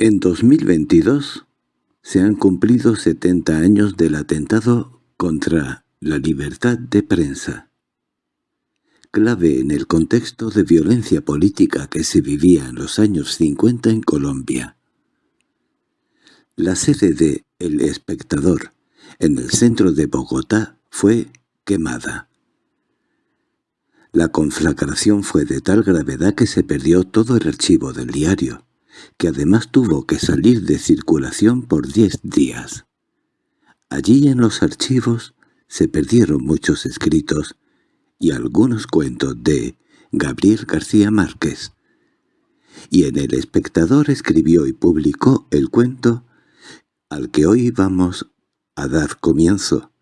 En 2022 se han cumplido 70 años del atentado contra la libertad de prensa. Clave en el contexto de violencia política que se vivía en los años 50 en Colombia. La sede de El Espectador, en el centro de Bogotá, fue quemada. La conflagración fue de tal gravedad que se perdió todo el archivo del diario que además tuvo que salir de circulación por diez días. Allí en los archivos se perdieron muchos escritos y algunos cuentos de Gabriel García Márquez, y en El Espectador escribió y publicó el cuento al que hoy vamos a dar comienzo.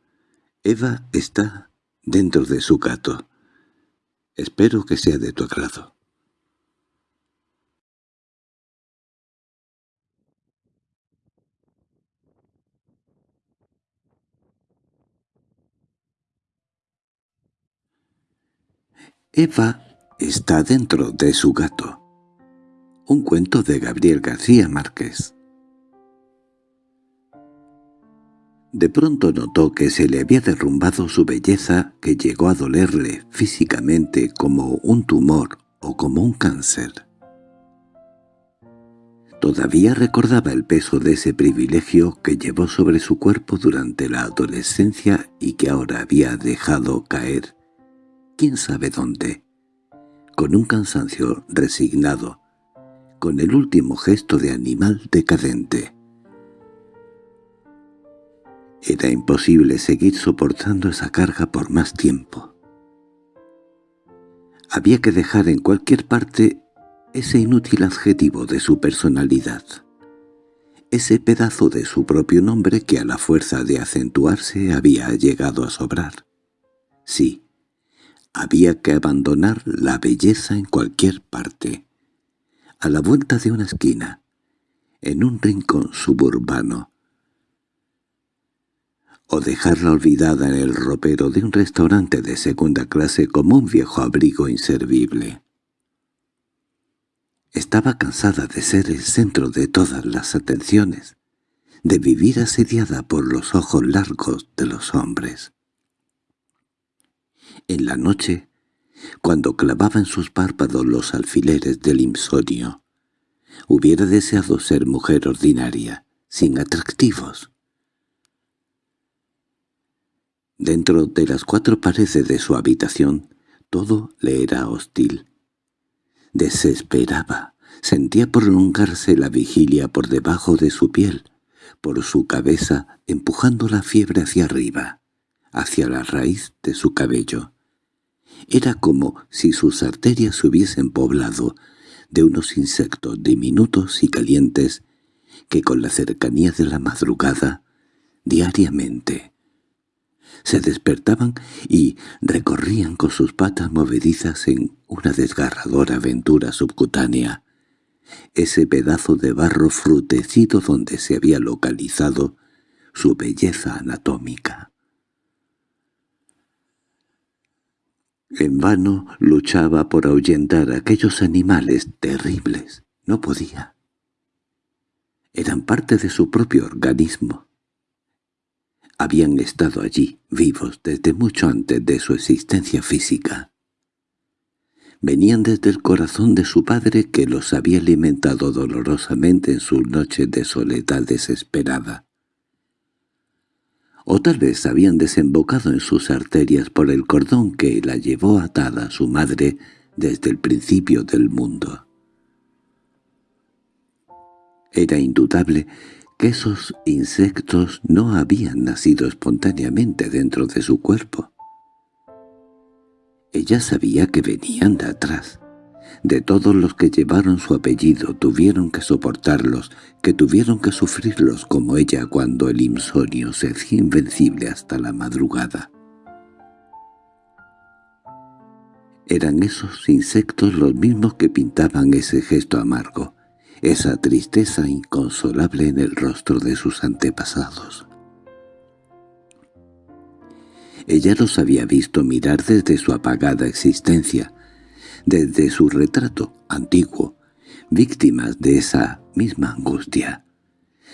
Eva está dentro de su gato. Espero que sea de tu agrado. Eva está dentro de su gato. Un cuento de Gabriel García Márquez. De pronto notó que se le había derrumbado su belleza que llegó a dolerle físicamente como un tumor o como un cáncer. Todavía recordaba el peso de ese privilegio que llevó sobre su cuerpo durante la adolescencia y que ahora había dejado caer quién sabe dónde, con un cansancio resignado, con el último gesto de animal decadente. Era imposible seguir soportando esa carga por más tiempo. Había que dejar en cualquier parte ese inútil adjetivo de su personalidad, ese pedazo de su propio nombre que a la fuerza de acentuarse había llegado a sobrar. Sí, había que abandonar la belleza en cualquier parte, a la vuelta de una esquina, en un rincón suburbano, o dejarla olvidada en el ropero de un restaurante de segunda clase como un viejo abrigo inservible. Estaba cansada de ser el centro de todas las atenciones, de vivir asediada por los ojos largos de los hombres. En la noche, cuando clavaba en sus párpados los alfileres del insomnio, hubiera deseado ser mujer ordinaria, sin atractivos. Dentro de las cuatro paredes de su habitación, todo le era hostil. Desesperaba, sentía prolongarse la vigilia por debajo de su piel, por su cabeza empujando la fiebre hacia arriba hacia la raíz de su cabello. Era como si sus arterias se hubiesen poblado de unos insectos diminutos y calientes que con la cercanía de la madrugada, diariamente, se despertaban y recorrían con sus patas movedizas en una desgarradora aventura subcutánea, ese pedazo de barro frutecido donde se había localizado su belleza anatómica. En vano luchaba por ahuyentar a aquellos animales terribles. No podía. Eran parte de su propio organismo. Habían estado allí, vivos, desde mucho antes de su existencia física. Venían desde el corazón de su padre que los había alimentado dolorosamente en sus noches de soledad desesperada o tal vez habían desembocado en sus arterias por el cordón que la llevó atada a su madre desde el principio del mundo. Era indudable que esos insectos no habían nacido espontáneamente dentro de su cuerpo. Ella sabía que venían de atrás, de todos los que llevaron su apellido tuvieron que soportarlos, que tuvieron que sufrirlos como ella cuando el insomnio se hacía invencible hasta la madrugada. Eran esos insectos los mismos que pintaban ese gesto amargo, esa tristeza inconsolable en el rostro de sus antepasados. Ella los había visto mirar desde su apagada existencia, desde su retrato antiguo, víctimas de esa misma angustia.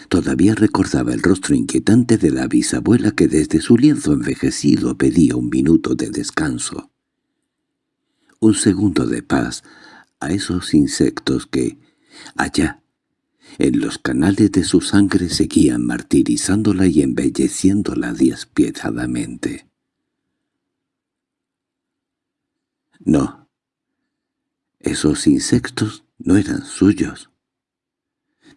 Todavía recordaba el rostro inquietante de la bisabuela que desde su lienzo envejecido pedía un minuto de descanso. Un segundo de paz a esos insectos que, allá, en los canales de su sangre seguían martirizándola y embelleciéndola despiadadamente. No, esos insectos no eran suyos.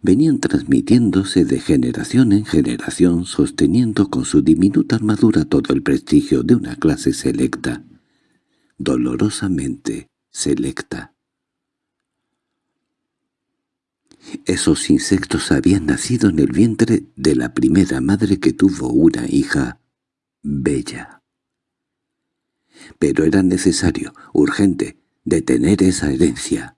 Venían transmitiéndose de generación en generación, sosteniendo con su diminuta armadura todo el prestigio de una clase selecta, dolorosamente selecta. Esos insectos habían nacido en el vientre de la primera madre que tuvo una hija bella. Pero era necesario, urgente, detener esa herencia.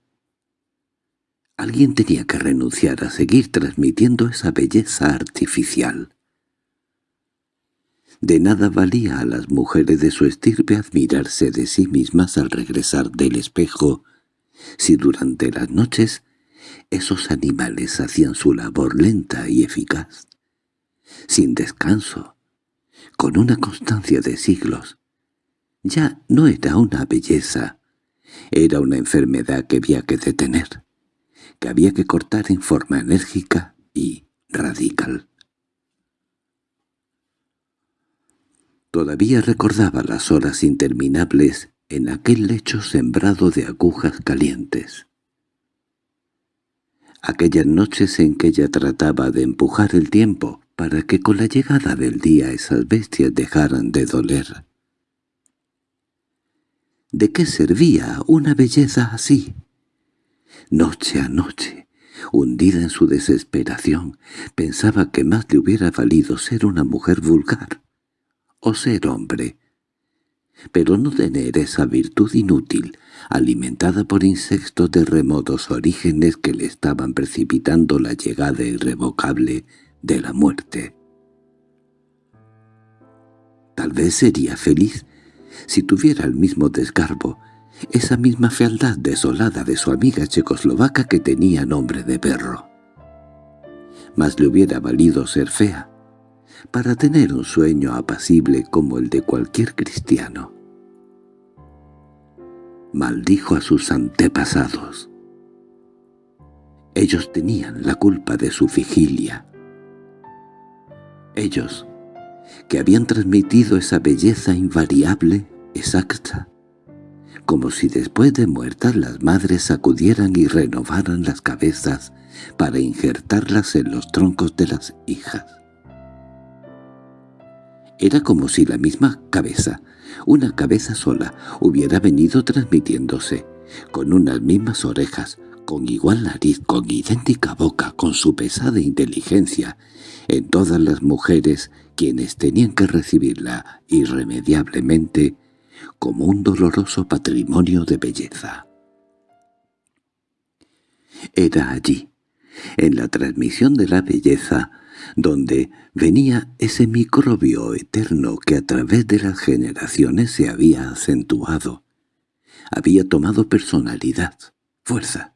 Alguien tenía que renunciar a seguir transmitiendo esa belleza artificial. De nada valía a las mujeres de su estirpe admirarse de sí mismas al regresar del espejo, si durante las noches esos animales hacían su labor lenta y eficaz, sin descanso, con una constancia de siglos. Ya no era una belleza, era una enfermedad que había que detener, que había que cortar en forma enérgica y radical. Todavía recordaba las horas interminables en aquel lecho sembrado de agujas calientes aquellas noches en que ella trataba de empujar el tiempo para que con la llegada del día esas bestias dejaran de doler. ¿De qué servía una belleza así? Noche a noche, hundida en su desesperación, pensaba que más le hubiera valido ser una mujer vulgar o ser hombre, pero no tener esa virtud inútil, alimentada por insectos de remotos orígenes que le estaban precipitando la llegada irrevocable de la muerte. Tal vez sería feliz si tuviera el mismo desgarbo, esa misma fealdad desolada de su amiga checoslovaca que tenía nombre de perro. Mas le hubiera valido ser fea, para tener un sueño apacible como el de cualquier cristiano. Maldijo a sus antepasados. Ellos tenían la culpa de su vigilia. Ellos, que habían transmitido esa belleza invariable, exacta, como si después de muertas las madres sacudieran y renovaran las cabezas para injertarlas en los troncos de las hijas. Era como si la misma cabeza, una cabeza sola, hubiera venido transmitiéndose, con unas mismas orejas, con igual nariz, con idéntica boca, con su pesada inteligencia, en todas las mujeres quienes tenían que recibirla irremediablemente como un doloroso patrimonio de belleza. Era allí, en la transmisión de la belleza, donde venía ese microbio eterno que a través de las generaciones se había acentuado. Había tomado personalidad, fuerza,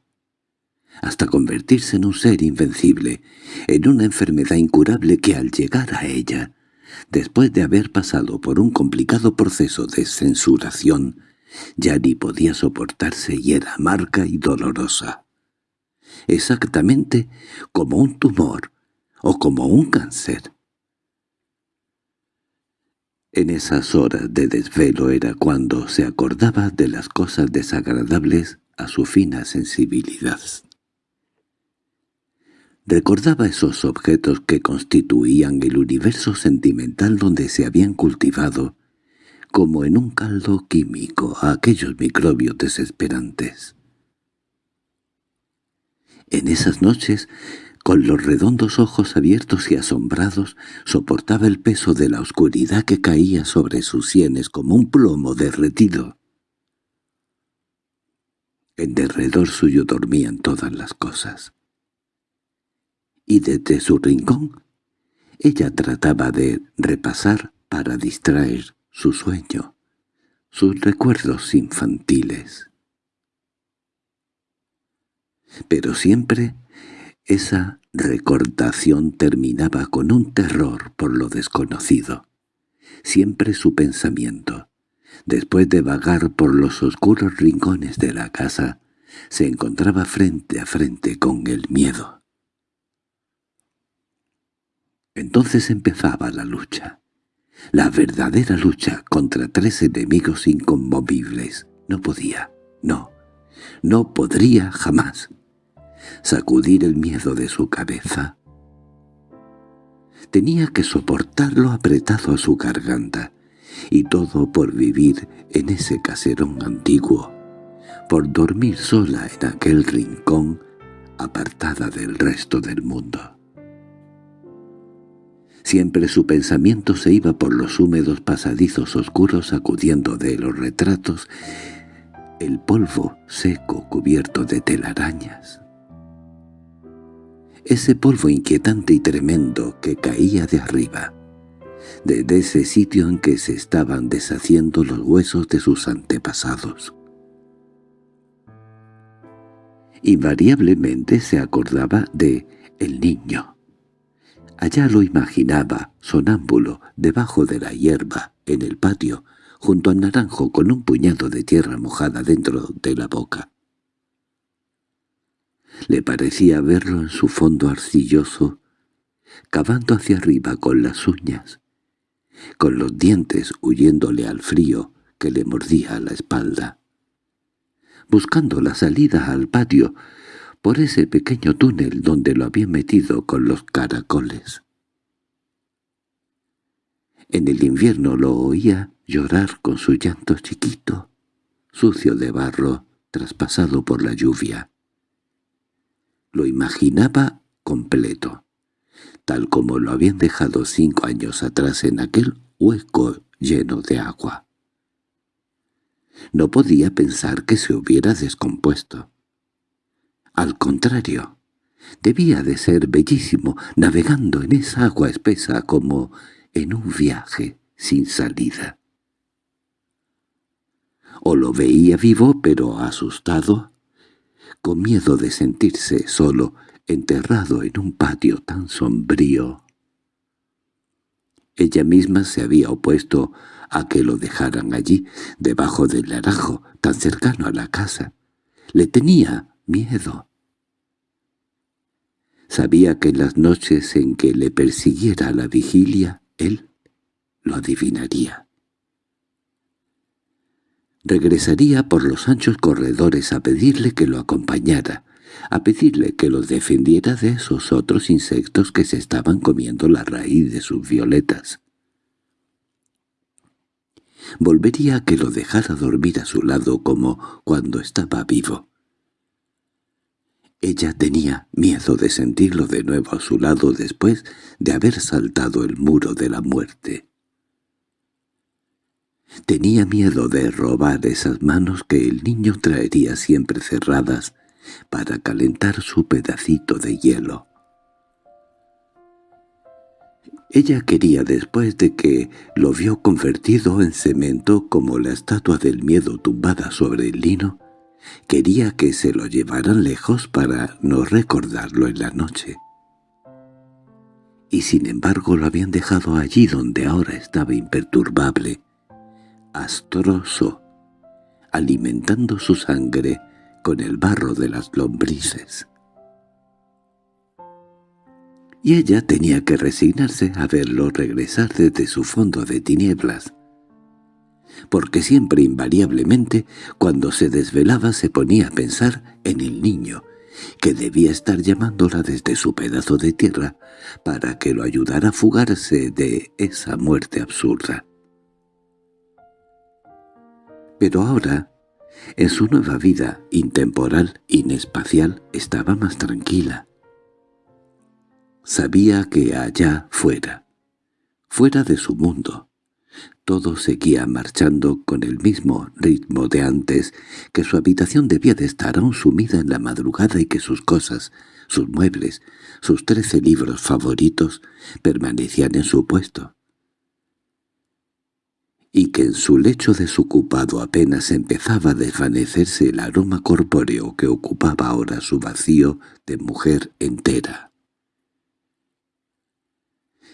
hasta convertirse en un ser invencible, en una enfermedad incurable que al llegar a ella, después de haber pasado por un complicado proceso de censuración, ya ni podía soportarse y era amarga y dolorosa. Exactamente como un tumor o como un cáncer. En esas horas de desvelo era cuando se acordaba de las cosas desagradables a su fina sensibilidad. Recordaba esos objetos que constituían el universo sentimental donde se habían cultivado, como en un caldo químico, a aquellos microbios desesperantes. En esas noches con los redondos ojos abiertos y asombrados, soportaba el peso de la oscuridad que caía sobre sus sienes como un plomo derretido. En derredor suyo dormían todas las cosas. Y desde su rincón, ella trataba de repasar para distraer su sueño, sus recuerdos infantiles. Pero siempre esa recordación terminaba con un terror por lo desconocido. Siempre su pensamiento, después de vagar por los oscuros rincones de la casa, se encontraba frente a frente con el miedo. Entonces empezaba la lucha. La verdadera lucha contra tres enemigos inconmovibles. No podía, no, no podría jamás sacudir el miedo de su cabeza. Tenía que soportarlo apretado a su garganta, y todo por vivir en ese caserón antiguo, por dormir sola en aquel rincón, apartada del resto del mundo. Siempre su pensamiento se iba por los húmedos pasadizos oscuros sacudiendo de los retratos el polvo seco cubierto de telarañas. Ese polvo inquietante y tremendo que caía de arriba, desde ese sitio en que se estaban deshaciendo los huesos de sus antepasados. Invariablemente se acordaba de el niño. Allá lo imaginaba, sonámbulo, debajo de la hierba, en el patio, junto al naranjo con un puñado de tierra mojada dentro de la boca. Le parecía verlo en su fondo arcilloso, cavando hacia arriba con las uñas, con los dientes huyéndole al frío que le mordía la espalda, buscando la salida al patio por ese pequeño túnel donde lo había metido con los caracoles. En el invierno lo oía llorar con su llanto chiquito, sucio de barro, traspasado por la lluvia. Lo imaginaba completo, tal como lo habían dejado cinco años atrás en aquel hueco lleno de agua. No podía pensar que se hubiera descompuesto. Al contrario, debía de ser bellísimo navegando en esa agua espesa como en un viaje sin salida. O lo veía vivo pero asustado, con miedo de sentirse solo, enterrado en un patio tan sombrío. Ella misma se había opuesto a que lo dejaran allí, debajo del naranjo, tan cercano a la casa. Le tenía miedo. Sabía que en las noches en que le persiguiera la vigilia, él lo adivinaría. Regresaría por los anchos corredores a pedirle que lo acompañara, a pedirle que lo defendiera de esos otros insectos que se estaban comiendo la raíz de sus violetas. Volvería a que lo dejara dormir a su lado como cuando estaba vivo. Ella tenía miedo de sentirlo de nuevo a su lado después de haber saltado el muro de la muerte. Tenía miedo de robar esas manos que el niño traería siempre cerradas para calentar su pedacito de hielo. Ella quería después de que lo vio convertido en cemento como la estatua del miedo tumbada sobre el lino, quería que se lo llevaran lejos para no recordarlo en la noche. Y sin embargo lo habían dejado allí donde ahora estaba imperturbable, astroso, alimentando su sangre con el barro de las lombrices. Y ella tenía que resignarse a verlo regresar desde su fondo de tinieblas, porque siempre invariablemente cuando se desvelaba se ponía a pensar en el niño, que debía estar llamándola desde su pedazo de tierra para que lo ayudara a fugarse de esa muerte absurda. Pero ahora, en su nueva vida intemporal, inespacial, estaba más tranquila. Sabía que allá fuera, fuera de su mundo, todo seguía marchando con el mismo ritmo de antes, que su habitación debía de estar aún sumida en la madrugada y que sus cosas, sus muebles, sus trece libros favoritos permanecían en su puesto. y que en su lecho desocupado apenas empezaba a desvanecerse el aroma corpóreo que ocupaba ahora su vacío de mujer entera.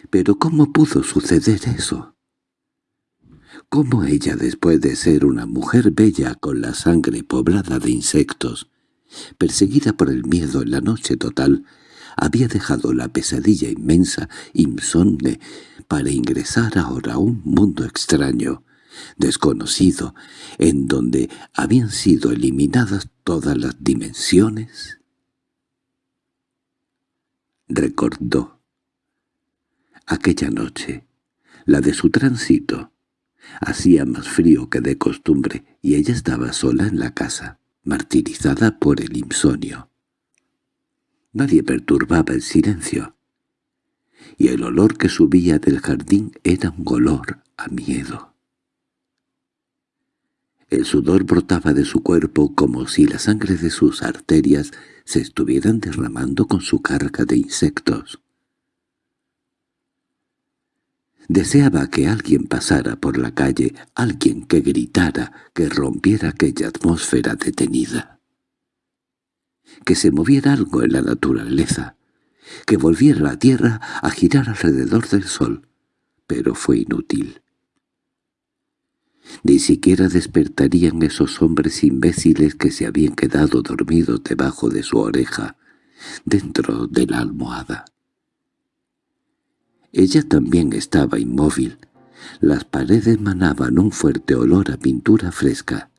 Pero ¿cómo pudo suceder eso? ¿Cómo ella, después de ser una mujer bella con la sangre poblada de insectos, perseguida por el miedo en la noche total, había dejado la pesadilla inmensa, insomne, para ingresar ahora a un mundo extraño, desconocido, en donde habían sido eliminadas todas las dimensiones? Recordó aquella noche, la de su tránsito. Hacía más frío que de costumbre y ella estaba sola en la casa, martirizada por el insomnio. Nadie perturbaba el silencio, y el olor que subía del jardín era un olor a miedo. El sudor brotaba de su cuerpo como si la sangre de sus arterias se estuvieran derramando con su carga de insectos. Deseaba que alguien pasara por la calle, alguien que gritara, que rompiera aquella atmósfera detenida que se moviera algo en la naturaleza, que volviera la tierra a girar alrededor del sol, pero fue inútil. Ni siquiera despertarían esos hombres imbéciles que se habían quedado dormidos debajo de su oreja, dentro de la almohada. Ella también estaba inmóvil. Las paredes manaban un fuerte olor a pintura fresca.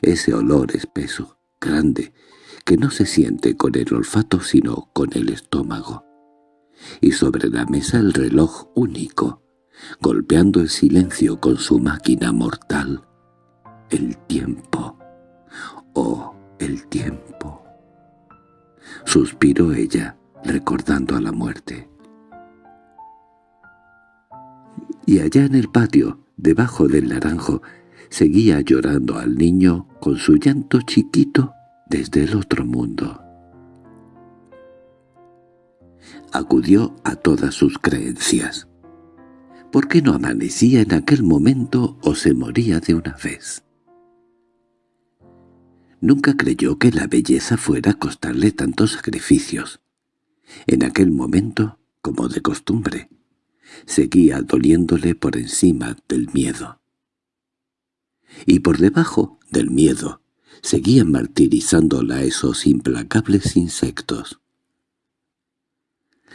Ese olor espeso, grande, que no se siente con el olfato sino con el estómago. Y sobre la mesa el reloj único, golpeando el silencio con su máquina mortal. El tiempo. Oh, el tiempo. Suspiró ella, recordando a la muerte. Y allá en el patio, debajo del naranjo, seguía llorando al niño con su llanto chiquito desde el otro mundo. Acudió a todas sus creencias. ¿Por qué no amanecía en aquel momento o se moría de una vez? Nunca creyó que la belleza fuera a costarle tantos sacrificios. En aquel momento, como de costumbre, seguía doliéndole por encima del miedo. Y por debajo del miedo seguían martirizándola esos implacables insectos.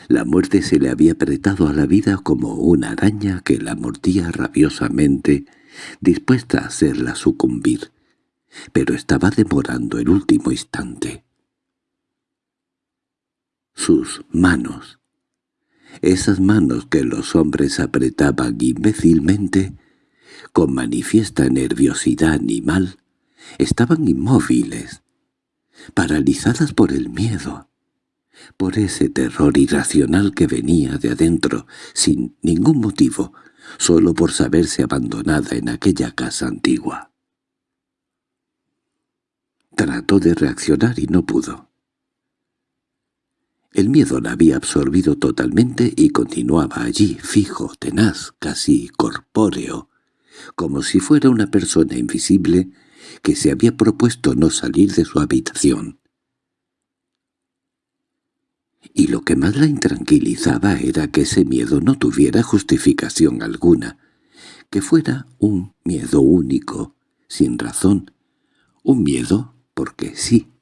La muerte se le había apretado a la vida como una araña que la mordía rabiosamente, dispuesta a hacerla sucumbir, pero estaba demorando el último instante. Sus manos, esas manos que los hombres apretaban imbécilmente, con manifiesta nerviosidad animal, estaban inmóviles, paralizadas por el miedo, por ese terror irracional que venía de adentro, sin ningún motivo, solo por saberse abandonada en aquella casa antigua. Trató de reaccionar y no pudo. El miedo la había absorbido totalmente y continuaba allí, fijo, tenaz, casi corpóreo, como si fuera una persona invisible que se había propuesto no salir de su habitación. Y lo que más la intranquilizaba era que ese miedo no tuviera justificación alguna, que fuera un miedo único, sin razón, un miedo porque sí.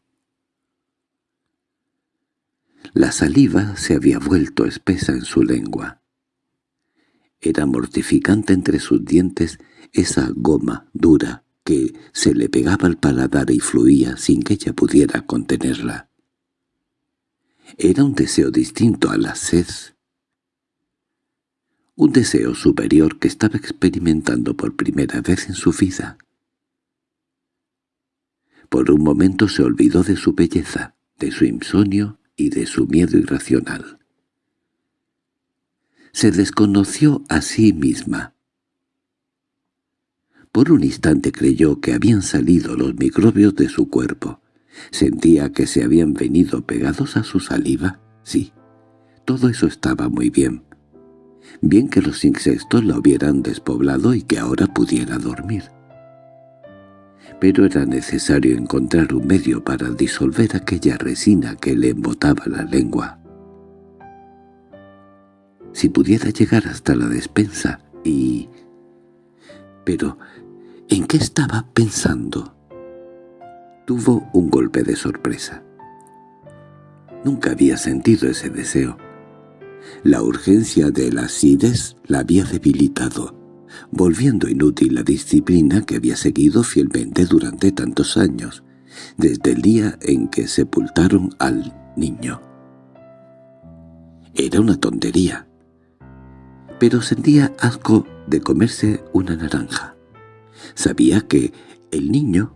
La saliva se había vuelto espesa en su lengua. Era mortificante entre sus dientes esa goma dura, que se le pegaba al paladar y fluía sin que ella pudiera contenerla. Era un deseo distinto a la sed. Un deseo superior que estaba experimentando por primera vez en su vida. Por un momento se olvidó de su belleza, de su insomnio y de su miedo irracional. Se desconoció a sí misma, por un instante creyó que habían salido los microbios de su cuerpo. Sentía que se habían venido pegados a su saliva. Sí, todo eso estaba muy bien. Bien que los insectos la hubieran despoblado y que ahora pudiera dormir. Pero era necesario encontrar un medio para disolver aquella resina que le embotaba la lengua. Si pudiera llegar hasta la despensa y... Pero, ¿en qué estaba pensando? Tuvo un golpe de sorpresa. Nunca había sentido ese deseo. La urgencia de la acidez la había debilitado, volviendo inútil la disciplina que había seguido fielmente durante tantos años, desde el día en que sepultaron al niño. Era una tontería, pero sentía asco de comerse una naranja. Sabía que el niño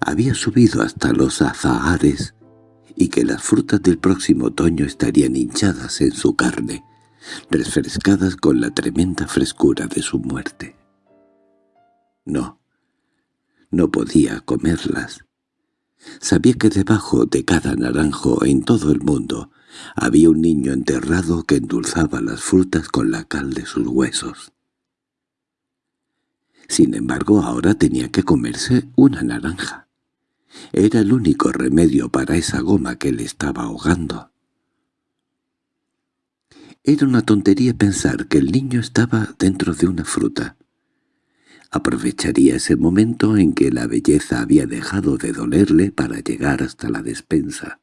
había subido hasta los azahares y que las frutas del próximo otoño estarían hinchadas en su carne, refrescadas con la tremenda frescura de su muerte. No, no podía comerlas. Sabía que debajo de cada naranjo en todo el mundo había un niño enterrado que endulzaba las frutas con la cal de sus huesos. Sin embargo, ahora tenía que comerse una naranja. Era el único remedio para esa goma que le estaba ahogando. Era una tontería pensar que el niño estaba dentro de una fruta. Aprovecharía ese momento en que la belleza había dejado de dolerle para llegar hasta la despensa.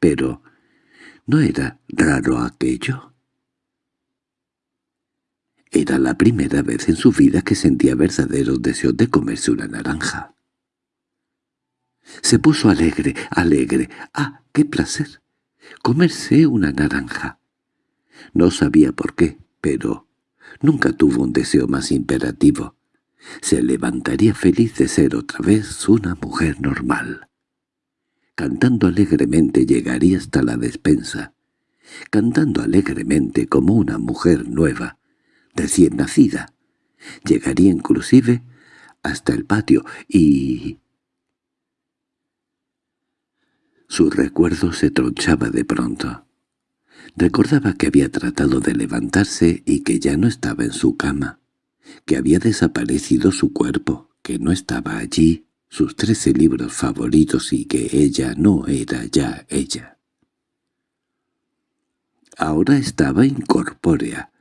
Pero, ¿no era raro aquello? Era la primera vez en su vida que sentía verdaderos deseos de comerse una naranja. Se puso alegre, alegre. ¡Ah, qué placer! Comerse una naranja. No sabía por qué, pero nunca tuvo un deseo más imperativo. Se levantaría feliz de ser otra vez una mujer normal. Cantando alegremente llegaría hasta la despensa, cantando alegremente como una mujer nueva, recién nacida. Llegaría inclusive hasta el patio y... Su recuerdo se tronchaba de pronto. Recordaba que había tratado de levantarse y que ya no estaba en su cama, que había desaparecido su cuerpo, que no estaba allí sus trece libros favoritos y que ella no era ya ella. Ahora estaba incorpórea,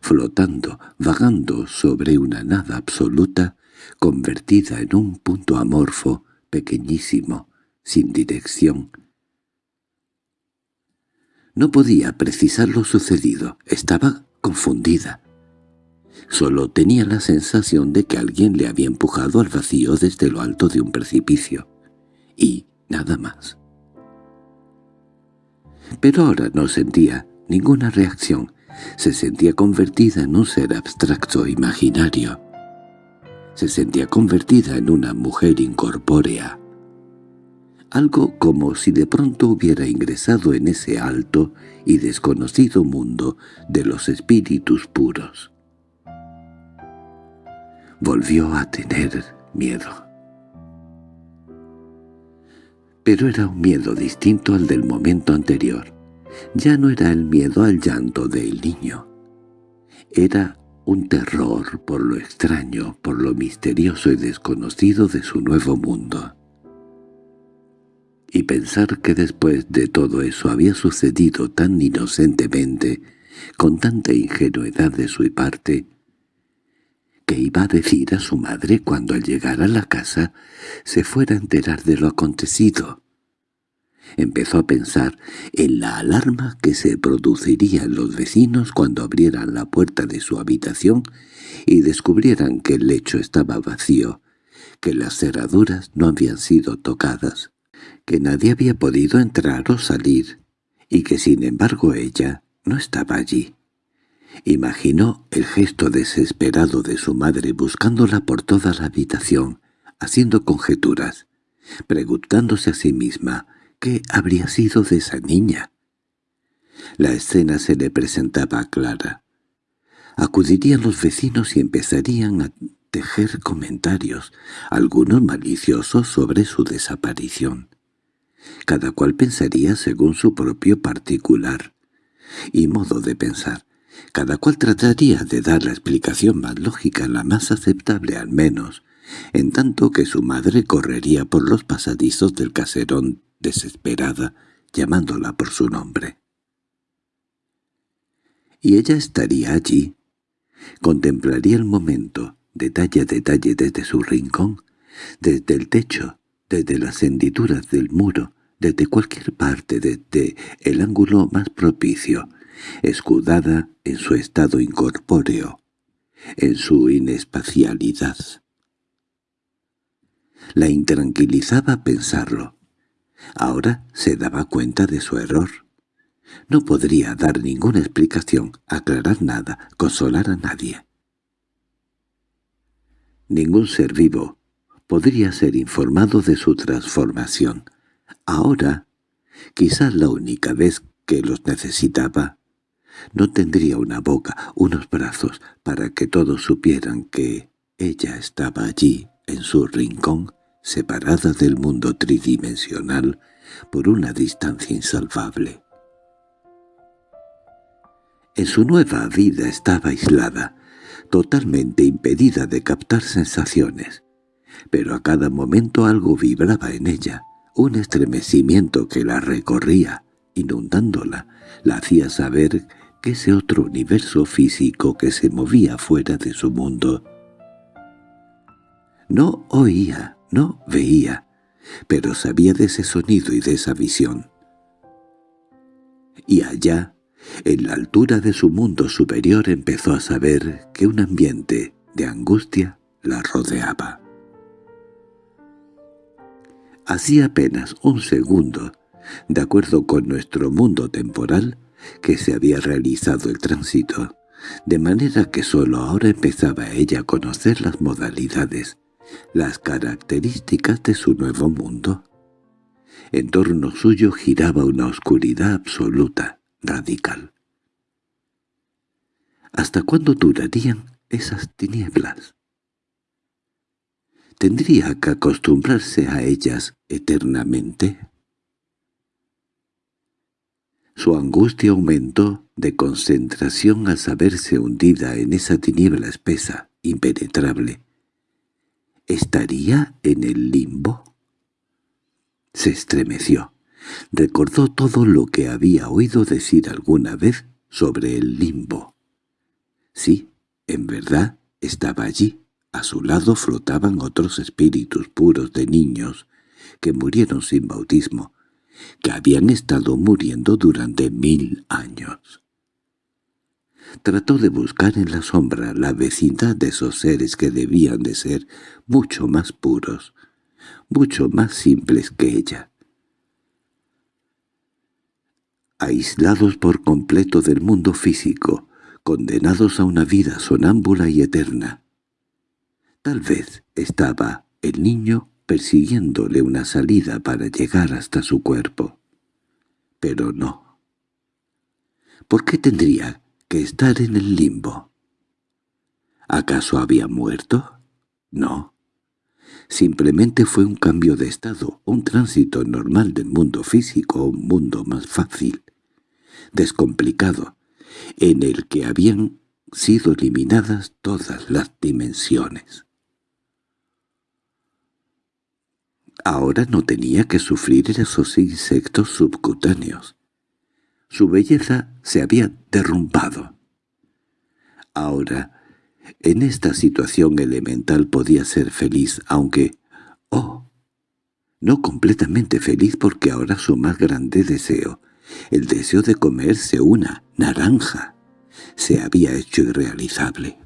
flotando, vagando sobre una nada absoluta, convertida en un punto amorfo, pequeñísimo, sin dirección. No podía precisar lo sucedido, estaba confundida. Solo tenía la sensación de que alguien le había empujado al vacío desde lo alto de un precipicio. Y nada más. Pero ahora no sentía ninguna reacción. Se sentía convertida en un ser abstracto imaginario. Se sentía convertida en una mujer incorpórea algo como si de pronto hubiera ingresado en ese alto y desconocido mundo de los espíritus puros. Volvió a tener miedo. Pero era un miedo distinto al del momento anterior. Ya no era el miedo al llanto del niño. Era un terror por lo extraño, por lo misterioso y desconocido de su nuevo mundo y pensar que después de todo eso había sucedido tan inocentemente, con tanta ingenuidad de su parte, que iba a decir a su madre cuando al llegar a la casa se fuera a enterar de lo acontecido. Empezó a pensar en la alarma que se produciría en los vecinos cuando abrieran la puerta de su habitación y descubrieran que el lecho estaba vacío, que las cerraduras no habían sido tocadas, que nadie había podido entrar o salir, y que sin embargo ella no estaba allí. Imaginó el gesto desesperado de su madre buscándola por toda la habitación, haciendo conjeturas, preguntándose a sí misma qué habría sido de esa niña. La escena se le presentaba clara. Acudirían los vecinos y empezarían a tejer comentarios, algunos maliciosos sobre su desaparición. Cada cual pensaría según su propio particular y modo de pensar, Cada cual trataría de dar la explicación más lógica, la más aceptable al menos, en tanto que su madre correría por los pasadizos del caserón desesperada, llamándola por su nombre. Y ella estaría allí, contemplaría el momento, detalle a detalle desde su rincón, desde el techo, desde las hendiduras del muro, desde cualquier parte, desde el ángulo más propicio, escudada en su estado incorpóreo, en su inespacialidad. La intranquilizaba pensarlo. Ahora se daba cuenta de su error. No podría dar ninguna explicación, aclarar nada, consolar a nadie. Ningún ser vivo podría ser informado de su transformación. Ahora, quizás la única vez que los necesitaba, no tendría una boca, unos brazos, para que todos supieran que ella estaba allí, en su rincón, separada del mundo tridimensional por una distancia insalvable. En su nueva vida estaba aislada, totalmente impedida de captar sensaciones, pero a cada momento algo vibraba en ella, un estremecimiento que la recorría, inundándola, la hacía saber que ese otro universo físico que se movía fuera de su mundo. No oía, no veía, pero sabía de ese sonido y de esa visión. Y allá, en la altura de su mundo superior empezó a saber que un ambiente de angustia la rodeaba. Hacía apenas un segundo, de acuerdo con nuestro mundo temporal, que se había realizado el tránsito, de manera que sólo ahora empezaba ella a conocer las modalidades, las características de su nuevo mundo. En torno suyo giraba una oscuridad absoluta, radical. ¿Hasta cuándo durarían esas tinieblas? ¿Tendría que acostumbrarse a ellas eternamente? Su angustia aumentó de concentración al saberse hundida en esa tiniebla espesa, impenetrable. ¿Estaría en el limbo? Se estremeció. Recordó todo lo que había oído decir alguna vez sobre el limbo. Sí, en verdad, estaba allí. A su lado flotaban otros espíritus puros de niños que murieron sin bautismo, que habían estado muriendo durante mil años. Trató de buscar en la sombra la vecindad de esos seres que debían de ser mucho más puros, mucho más simples que ella. Aislados por completo del mundo físico, condenados a una vida sonámbula y eterna. Tal vez estaba el niño persiguiéndole una salida para llegar hasta su cuerpo. Pero no. ¿Por qué tendría que estar en el limbo? ¿Acaso había muerto? No. Simplemente fue un cambio de estado, un tránsito normal del mundo físico a un mundo más fácil, descomplicado, en el que habían sido eliminadas todas las dimensiones. Ahora no tenía que sufrir esos insectos subcutáneos. Su belleza se había derrumbado. Ahora, en esta situación elemental podía ser feliz, aunque... ¡Oh! No completamente feliz porque ahora su más grande deseo, el deseo de comerse una naranja, se había hecho irrealizable.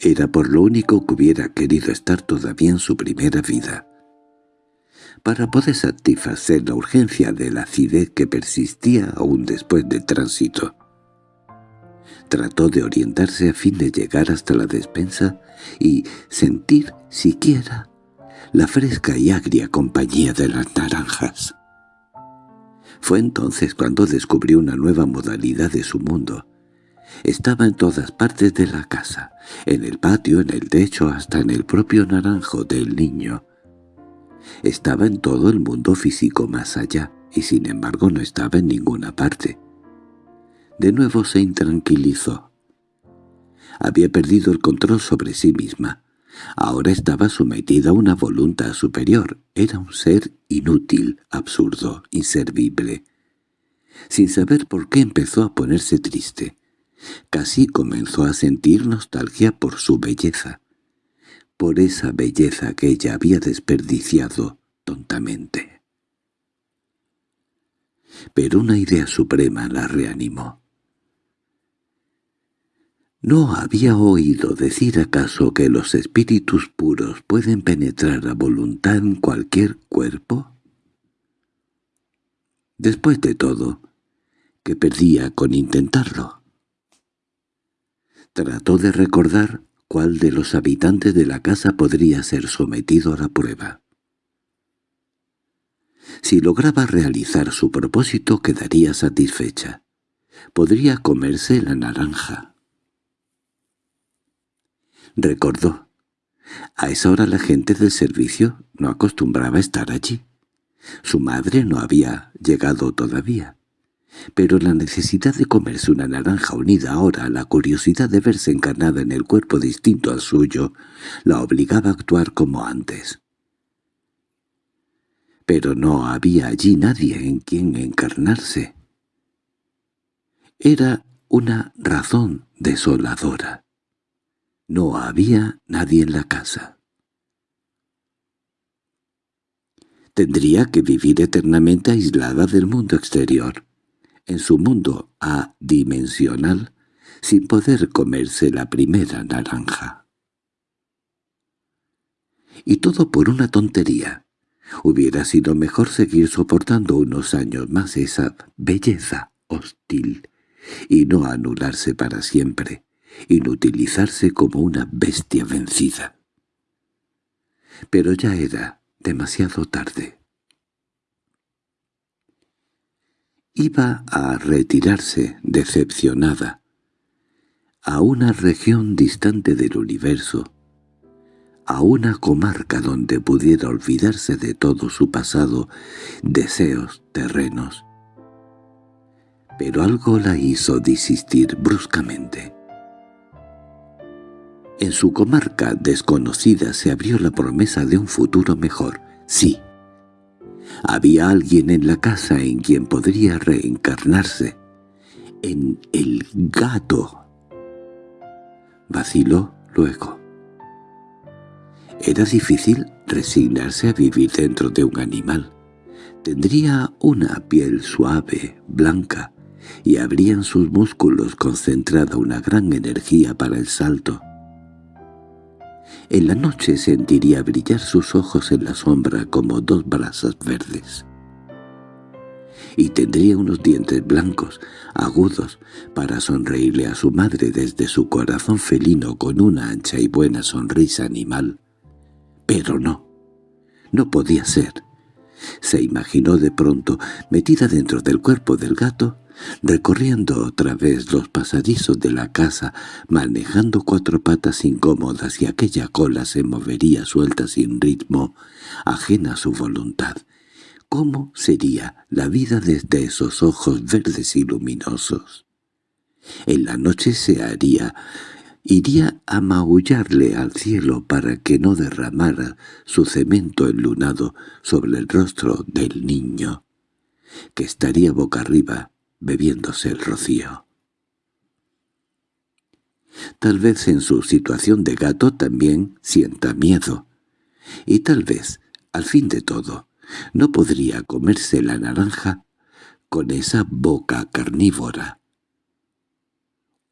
Era por lo único que hubiera querido estar todavía en su primera vida. Para poder satisfacer la urgencia de la acidez que persistía aún después del tránsito. Trató de orientarse a fin de llegar hasta la despensa y sentir siquiera la fresca y agria compañía de las naranjas. Fue entonces cuando descubrió una nueva modalidad de su mundo, estaba en todas partes de la casa, en el patio, en el techo, hasta en el propio naranjo del niño. Estaba en todo el mundo físico más allá, y sin embargo no estaba en ninguna parte. De nuevo se intranquilizó. Había perdido el control sobre sí misma. Ahora estaba sometida a una voluntad superior. Era un ser inútil, absurdo, inservible. Sin saber por qué empezó a ponerse triste. Casi comenzó a sentir nostalgia por su belleza. Por esa belleza que ella había desperdiciado tontamente. Pero una idea suprema la reanimó. ¿No había oído decir acaso que los espíritus puros pueden penetrar a voluntad en cualquier cuerpo? Después de todo, ¿qué perdía con intentarlo? Trató de recordar cuál de los habitantes de la casa podría ser sometido a la prueba. Si lograba realizar su propósito quedaría satisfecha. Podría comerse la naranja. Recordó. A esa hora la gente del servicio no acostumbraba estar allí. Su madre no había llegado todavía. Pero la necesidad de comerse una naranja unida ahora a la curiosidad de verse encarnada en el cuerpo distinto al suyo la obligaba a actuar como antes. Pero no había allí nadie en quien encarnarse. Era una razón desoladora. No había nadie en la casa. Tendría que vivir eternamente aislada del mundo exterior, en su mundo adimensional, sin poder comerse la primera naranja. Y todo por una tontería. Hubiera sido mejor seguir soportando unos años más esa belleza hostil y no anularse para siempre, inutilizarse como una bestia vencida. Pero ya era demasiado tarde. Iba a retirarse, decepcionada, a una región distante del universo, a una comarca donde pudiera olvidarse de todo su pasado, deseos terrenos. Pero algo la hizo desistir bruscamente. En su comarca desconocida se abrió la promesa de un futuro mejor. Sí. Había alguien en la casa en quien podría reencarnarse. En el gato. Vaciló luego. Era difícil resignarse a vivir dentro de un animal. Tendría una piel suave, blanca, y habría sus músculos concentrada una gran energía para el salto. En la noche sentiría brillar sus ojos en la sombra como dos brasas verdes. Y tendría unos dientes blancos, agudos, para sonreírle a su madre desde su corazón felino con una ancha y buena sonrisa animal. Pero no, no podía ser. Se imaginó de pronto, metida dentro del cuerpo del gato, recorriendo otra vez los pasadizos de la casa, manejando cuatro patas incómodas y aquella cola se movería suelta sin ritmo, ajena a su voluntad. ¿Cómo sería la vida desde esos ojos verdes y luminosos? En la noche se haría, iría a maullarle al cielo para que no derramara su cemento enlunado sobre el rostro del niño, que estaría boca arriba, bebiéndose el rocío. Tal vez en su situación de gato también sienta miedo. Y tal vez, al fin de todo, no podría comerse la naranja con esa boca carnívora.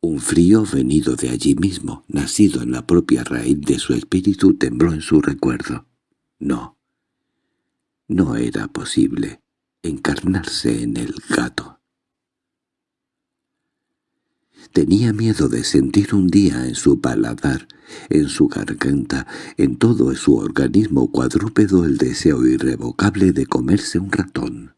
Un frío venido de allí mismo, nacido en la propia raíz de su espíritu, tembló en su recuerdo. No, no era posible encarnarse en el gato. Tenía miedo de sentir un día en su paladar, en su garganta, en todo su organismo cuadrúpedo el deseo irrevocable de comerse un ratón.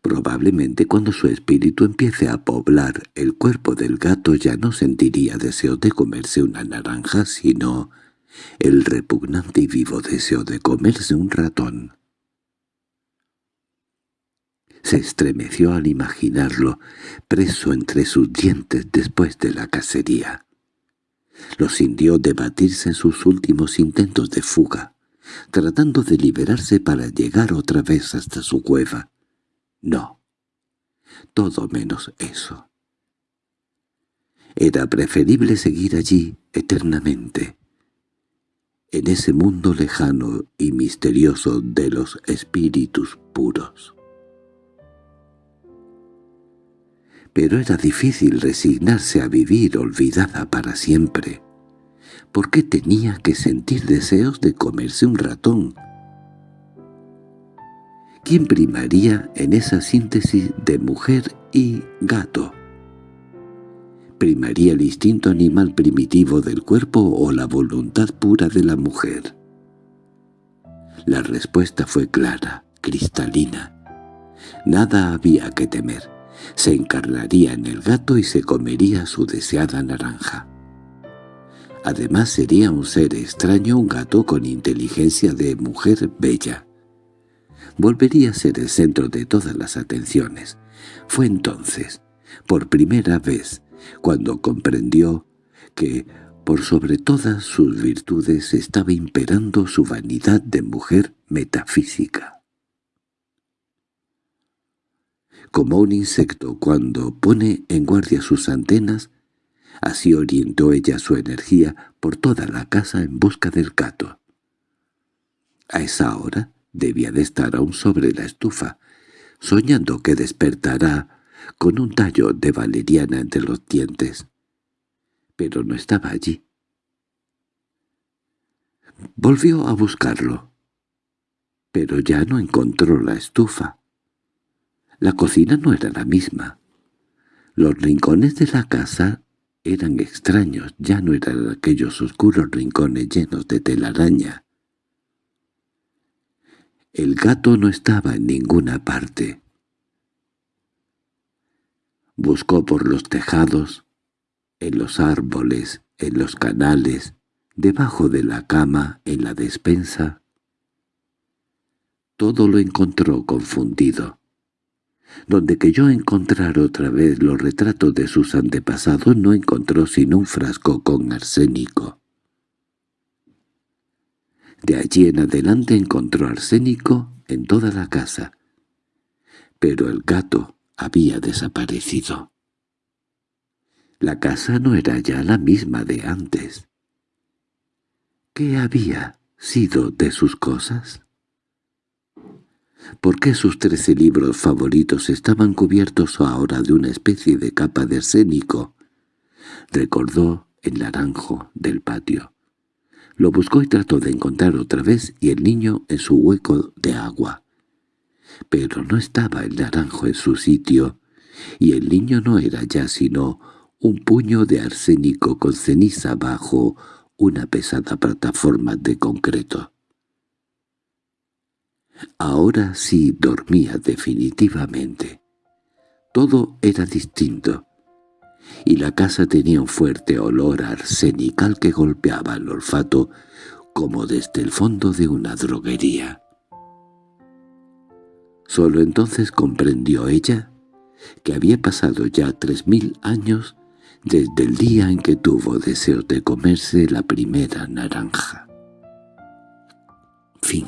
Probablemente cuando su espíritu empiece a poblar el cuerpo del gato ya no sentiría deseo de comerse una naranja, sino el repugnante y vivo deseo de comerse un ratón. Se estremeció al imaginarlo, preso entre sus dientes después de la cacería. Lo sintió debatirse en sus últimos intentos de fuga, tratando de liberarse para llegar otra vez hasta su cueva. No, todo menos eso. Era preferible seguir allí eternamente, en ese mundo lejano y misterioso de los espíritus puros. Pero era difícil resignarse a vivir olvidada para siempre. ¿Por qué tenía que sentir deseos de comerse un ratón? ¿Quién primaría en esa síntesis de mujer y gato? ¿Primaría el instinto animal primitivo del cuerpo o la voluntad pura de la mujer? La respuesta fue clara, cristalina. Nada había que temer. Se encarnaría en el gato y se comería su deseada naranja. Además sería un ser extraño un gato con inteligencia de mujer bella. Volvería a ser el centro de todas las atenciones. Fue entonces, por primera vez, cuando comprendió que, por sobre todas sus virtudes, estaba imperando su vanidad de mujer metafísica. Como un insecto cuando pone en guardia sus antenas, así orientó ella su energía por toda la casa en busca del gato. A esa hora debía de estar aún sobre la estufa, soñando que despertará con un tallo de valeriana entre los dientes. Pero no estaba allí. Volvió a buscarlo, pero ya no encontró la estufa. La cocina no era la misma. Los rincones de la casa eran extraños, ya no eran aquellos oscuros rincones llenos de telaraña. El gato no estaba en ninguna parte. Buscó por los tejados, en los árboles, en los canales, debajo de la cama, en la despensa. Todo lo encontró confundido. Donde yo encontrar otra vez los retratos de sus antepasados no encontró sino un frasco con arsénico. De allí en adelante encontró arsénico en toda la casa. Pero el gato, había desaparecido. La casa no era ya la misma de antes. ¿Qué había sido de sus cosas? ¿Por qué sus trece libros favoritos estaban cubiertos ahora de una especie de capa de arsénico? Recordó el naranjo del patio. Lo buscó y trató de encontrar otra vez y el niño en su hueco de agua pero no estaba el naranjo en su sitio, y el niño no era ya sino un puño de arsénico con ceniza bajo una pesada plataforma de concreto. Ahora sí dormía definitivamente. Todo era distinto, y la casa tenía un fuerte olor arsenical que golpeaba el olfato como desde el fondo de una droguería. Solo entonces comprendió ella que había pasado ya tres mil años desde el día en que tuvo deseo de comerse la primera naranja. Fin